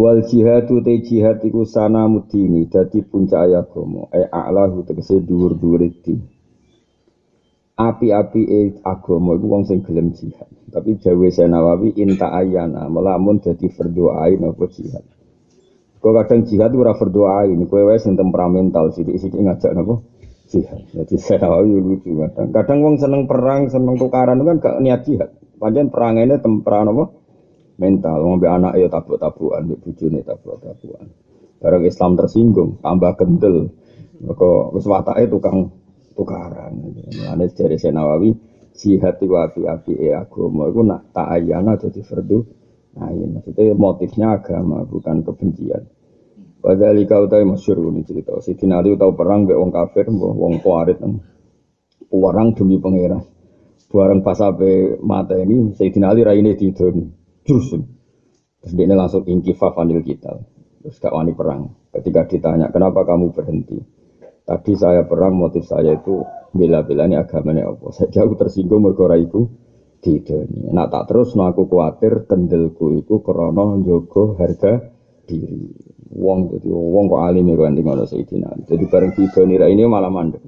Wal jihadu te jihad iku sana mudini dadi puncak agama e a'lahu tegese dhuwur-dhuwur din. Api-api e agama iku wong sing gelem jihad. Tapi jawe Nawawi inta ayana melamun dadi fardhu ain apa jihad. Kau kadang jihad ora fardhu ain, kowe wae sing temperamental sithik-sithik ngajak napa jihad. Jadi saya lucu kadang. Kadang wong seneng perang, seneng tukaran kan gak niat jihad. Pancen perangane temperan apa? Mental. Ngombe anak ya tabuk-tabukan mbek bojone tabuk-tabukan. Bareng Islam tersinggung tambah kendel mereka wis watake tukang tukaran. Ane dari Nawawi jihad itu api-api e agama. Itu nak ta'ayana jadi fardu nah ini maksudnya motifnya agama bukan kebencian. Padahal kau tahu masyur ini cerita. Si Ali tahu perang be wong kafir, wong kuarit, orang demi pangeran. Barang pas sampai mata ini, Sayyidina Ali raine didoni jurus. Terus dia langsung ingkifah fanil kita. Terus gak wani perang. Ketika ditanya, kenapa kamu berhenti? Tadi saya perang, motif saya itu bela-bela ini agamanya apa. Saya jauh tersinggung mergora itu tidak. Nah tak terus, nah aku khawatir kendelku itu krono jogo harga diri. Wong jadi wong kok alim ya kan tinggal Sayyidina. Jadi bareng tiga nira ini malah mandek.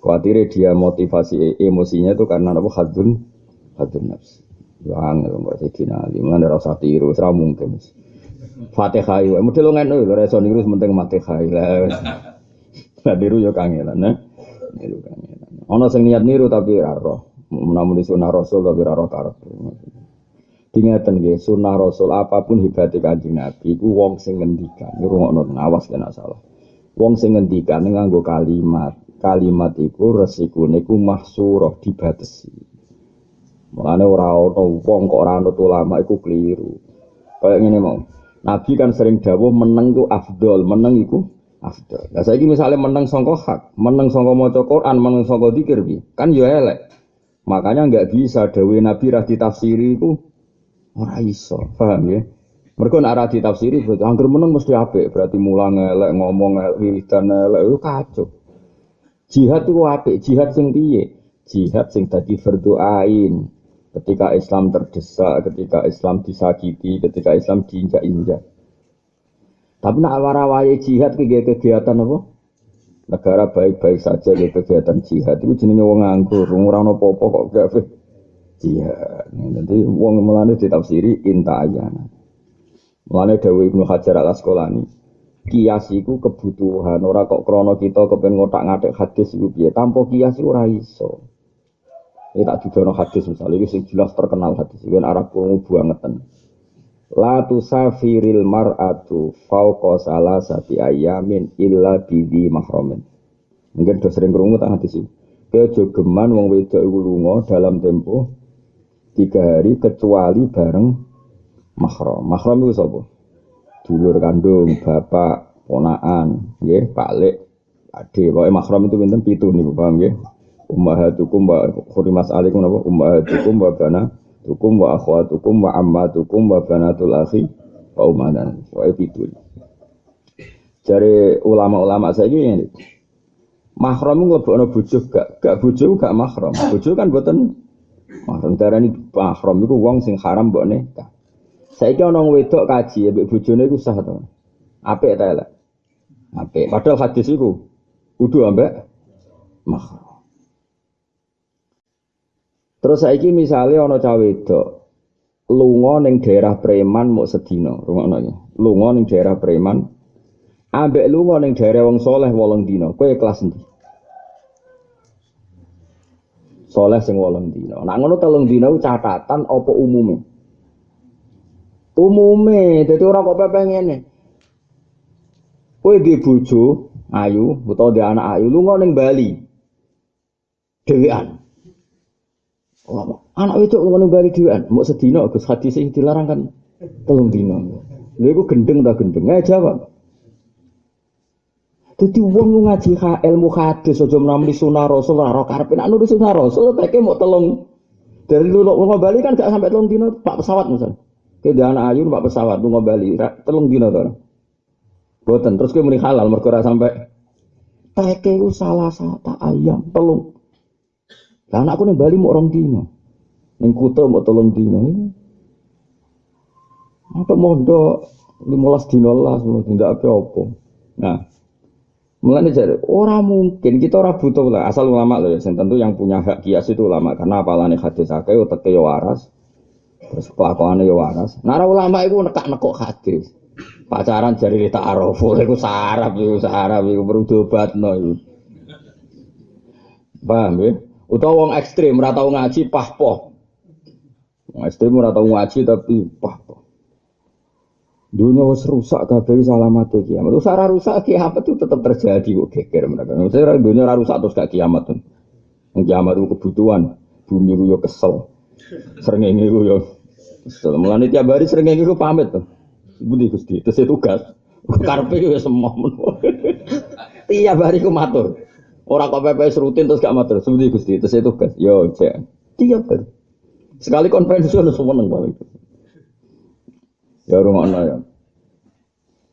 Khawatir dia motivasi emosinya itu karena apa hadun hadun nafsi. Ya angel kok Sayyidina Ali. Mulane ora usah tiru, ora mungkin. Fatihah wae. Model ngono lho ora iso niru penting Fatihah. Lah. Lah niru yo kangelan, nah. Niru kangelan. Ana sing niat niru tapi ora roh. Namun di sunnah Rasul tapi ora roh karep. Dingeten nggih, sunnah Rasul apa pun hebate Kanjeng Nabi iku wong sing ngendikan. Ngrungokno awas kena salah. Wong sing ngendikan nganggo kalimat. Kalimat iku resikune iku mahsurah dibatesi. Mulane ora ana wong kok ora anut ulama iku keliru. Kayak ngene mau. Nabi kan sering dawuh meneng ku afdol, meneng iku afdol. Lah saiki misalnya meneng sangka hak, meneng sangka maca Quran, meneng sangka zikir kan ya elek. Makanya nggak bisa dawuh Nabi ra ditafsiri iku ora iso. Paham ya? Mereka nak ra ditafsiri berarti angger meneng mesti apik, berarti mulang elek, ngomong elek, wiridan elek, itu kacau. Jihad itu apik, jihad sing piye? Jihad sing tadi berdoain, ketika Islam terdesak, ketika Islam disakiti, ketika Islam diinjak-injak. Tapi nak warawai jihad ke kegiatan apa? Negara baik-baik saja ke kegiatan jihad itu jenenge wong nganggur, ora ono apa-apa kok gak jihad. Nanti wong melane ditafsiri inta ayana. Mulane Dewi Ibnu Hajar Al Asqalani, kias iku kebutuhan ora kok krono kita kepen ngotak-ngatik hadis iku piye. Tanpa kias ora iso. Ini tak didono hadis misalnya, ini jelas terkenal hadis. Ini Arab kurungu buangetan. La tusafiril mar'atu fauqa salasati ayamin illa bidi mahramin. Mungkin sudah sering kurungu tak hadis ini. Kejogeman wong wedok lunga dalam tempo tiga hari kecuali bareng mahram. Mahram itu sapa? Dulur kandung, bapak, ponaan, nggih, Pak Lek, Ade. Pokoke mahram itu pinten pitu nih, paham nggih? Ummahatukum wa khurimas alaikum apa ummahatukum wa banatukum wa akhwatukum wa ammatukum wa banatul akhi wa umadan wa itu Dari ulama-ulama saya ini mahram nglebokno bojo gak gak bojo gak mahram. Bojo kan mboten mahram darani mahram iku wong sing haram mbok nikah. Saiki ana wedok kaji mbek bojone iku sah to. Apik ta elek? Apik. Padahal hadis iku kudu ambek mahram. Terus saiki misalnya ana cawe wedok lunga ning daerah preman mau sedina, rungokno ya. Lunga ning daerah preman ambek lunga ning daerah wong soleh wolong dina. Kowe kelas endi? Soleh sing wolong dina. Nak ngono telung dina catatan apa umume? Umume, dadi ora kok pepe ngene. Kowe di bojo ayu utawa di anak ayu lunga ning Bali. Dewean. Anak itu ngono bali dhewean, mau sedina Gus hadis sing dilarang kan telung dina. Lha iku gendeng ta gendeng? Nggak jawab. Dadi wong ngaji ha ilmu hadis aja menamli sunah rasul ora karepe nek nulis sunah rasul teke mau telung dari lu lu Bali kan gak sampai telung dina pak pesawat misal. Ke anak ayu pak pesawat lu Bali telung dina to. Boten terus kowe muni halal mergo sampai teke salah satu ayam telung lah anakku ning Bali mau orang dino. Ning Kuta mau tolong dino. Apa mondok Limolas dino lah, tidak apa-apa. Nah, Mulanya jadi orang mungkin kita orang butuh lah asal ulama loh ya. tentu yang punya hak kias itu ulama karena apalane hadis akeh utek yo waras. Terus kelakuannya yo waras. Nara ulama itu nekak nekok hadis. Pacaran jadi tak araful itu sarap itu sarap itu berudobat no itu. Paham ya? Utawa wong ekstrim ora tau ngaji pahpoh. Wong ekstrim ora tau ngaji tapi pahpoh. Dunia wis rusak kabeh mati kiamat. Rusak ora rusak kiamat itu tetap terjadi kok geger mereka. Maksudnya dunia ora rusak terus gak kiamat tuh. Kiamat itu kebutuhan. Bumi ku yo kesel. Srengenge ku yo kesel. Mulane tiap hari srengenge ku pamit tuh. Budi Gusti, terus tugas. Karpe yo semua Tiap hari ku matur. Orang kok PPS rutin terus gak matur. Budi Gusti, terus tugas. Yo, cek. Tiap hari. Sekali konferensi udah semua nang balik. Ya rumah ya.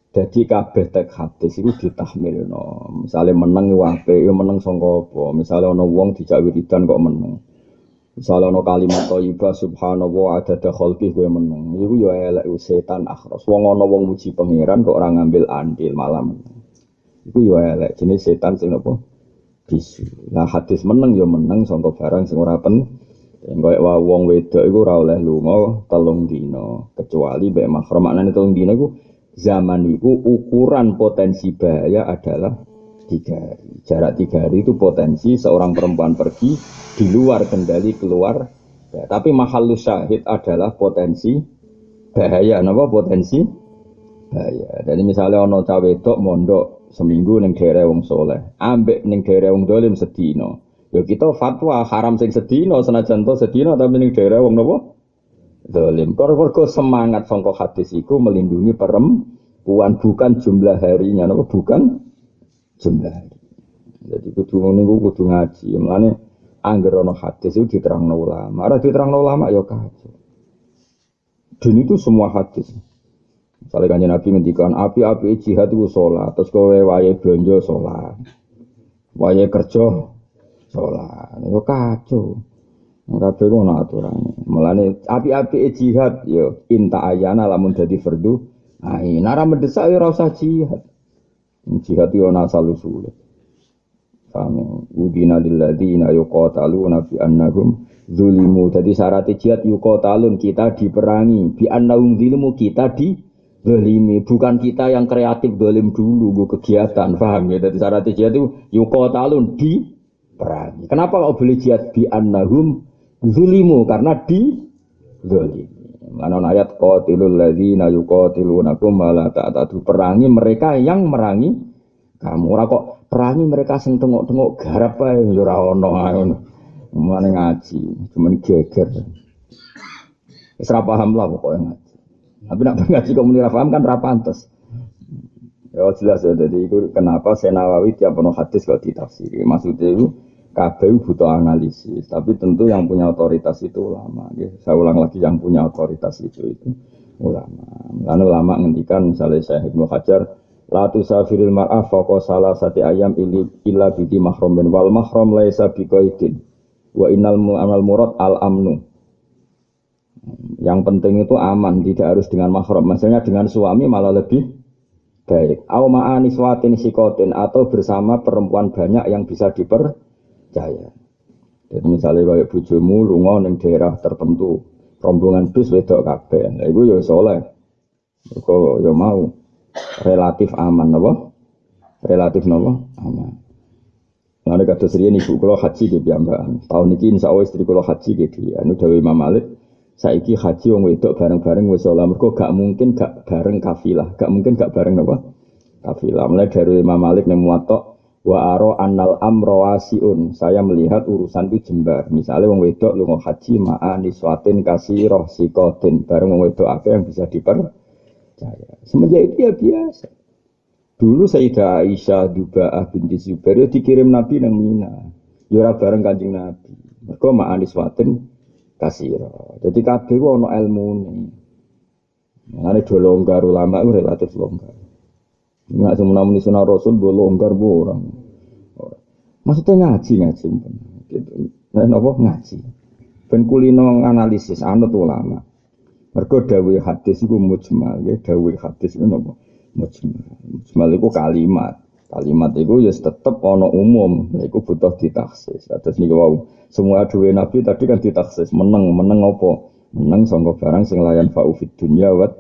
Jadi kabeh tek hadis itu ditahmil no. Misalnya menang wape, ya menang songko. Misalnya ono wong dijak wiridan kok menang. Misalnya ono kalimat thayyibah subhanallah ada khalqi gue menang. Iku ya elek setan akhros. Wong ono wong muji pangeran kok orang ngambil andil malam. Iku ya elek jenis setan sing apa? Bisu. Nah hadis menang ya menang songko barang sing ora pen Enggak wa wong wedok iku ora oleh lunga telung dina kecuali mbek mahram. Maknane telung dina iku zaman iku ukuran potensi bahaya adalah tiga hari. Jarak tiga hari itu potensi seorang perempuan pergi di luar kendali keluar. Ya, tapi mahal syahid adalah potensi bahaya. Napa potensi bahaya. Jadi misalnya ono cawe mondok seminggu ning daerah wong soleh, ambek ning daerah wong dolim sedino. Ya kita fatwa haram sing sedina senajan to sedina tapi ning daerah wong napa? Zalim. Kok semangat sangka hadis iku melindungi perempuan bukan jumlah harinya napa bukan jumlah hari. Jadi kudu iku kudu ngaji. Mulane angger ana hadis itu diterangno ulama. Ora diterangno ulama ya kacau. Dan itu semua hadis. Misalnya kanjeng Nabi ngendikan api-api jihad itu sholat, terus kowe wae belanja sholat, wae kerja sholat. Itu kacau. Kabeh ku ana aturane. Mulane api-api jihad yo inta ayana lamun dadi fardu. Nah, nara mendesak yo ora usah jihad. Jihad yo ana asal usul. Kami udina lilladzina yuqataluna bi annahum zulimu. Jadi syarat jihad yuqatalun kita diperangi bi annahum zulimu kita di dolimi bukan kita yang kreatif dolim dulu gue kegiatan paham ya jadi syarat jihad itu yuqatalun di perangi. Kenapa kau beli jihad bi annahum zulimu karena di zolimi. Mana ayat qatilul ladzina yuqatilunakum wala ta'tadu perangi mereka yang merangi kamu. Ora kok perangi mereka sing tengok-tengok garap ae ya ora ono ngaji, cuman geger. Wis paham lah pokoknya ngaji. Tapi nak ngaji kok muni paham kan ra pantes. Ya jelas ya, jadi itu kenapa Senawawi tiap penuh hadis kalau ditafsiri. Maksudnya itu kabeh butuh analisis, tapi tentu yang punya otoritas itu ulama. Ya. Saya ulang lagi yang punya otoritas itu itu ulama. Lalu ulama ngendikan misalnya saya Ibnu Hajar, la tusafiril mar'ah faqa salah sati ayam ili illa bidi mahram bin wal mahram laisa biqaidin wa innal amal murad al amnu. Yang penting itu aman, tidak harus dengan mahram. Maksudnya dengan suami malah lebih baik. Au ma'ani swatin sikotin atau bersama perempuan banyak yang bisa diper percaya. Jadi misalnya kayak bujumu lunga ning daerah tertentu, rombongan bis wedok kabeh. Lah iku ya soleh. Kok ya mau relatif aman apa? Relatif napa? Aman. Nah, kata serian ibu kalau haji di piyambakan. Tahun ini insya Allah istri kalau haji gitu ya. Ini Dewi Imam. Saiki haji wong wedok bareng-bareng wis ora mergo gak mungkin gak bareng kafilah, gak mungkin gak bareng apa? Kafilah. Mulai dari Imam Malik ning muwatta wa aro annal amro wasiun. Saya melihat urusan itu jembar. Misalnya wong wedok lu mau haji ma'a niswatin kasih roh sikotin. Bareng wong wedok apa yang bisa dipercaya. Semenjak itu ya biasa. Dulu Sayyidah Aisyah Duba'ah binti Zubair ya dikirim Nabi nang Mina. Yura ya bareng kanjeng Nabi. Mereka ma'a niswatin kasih roh jadi kabeh ono ilmu nih Mengenai dua longgar ulama itu relatif longgar Nggak semua muni sunah Rasul gue longgar bu orang. Maksudnya ngaji ngaji. Gitu. Nah, apa ngaji. Ben kulino analisis anut ulama. Mergo dawuh hadis iku mujmal, ya dawuh hadis iku napa? Mujmal. Mujmal iku kalimat. Kalimat itu ya tetap ono umum, itu butuh ditaksis. Atas nih wow, semua dua nabi tadi kan ditaksis, menang, menang apa? Menang sangka barang sing layan fa'ufid dunya wat.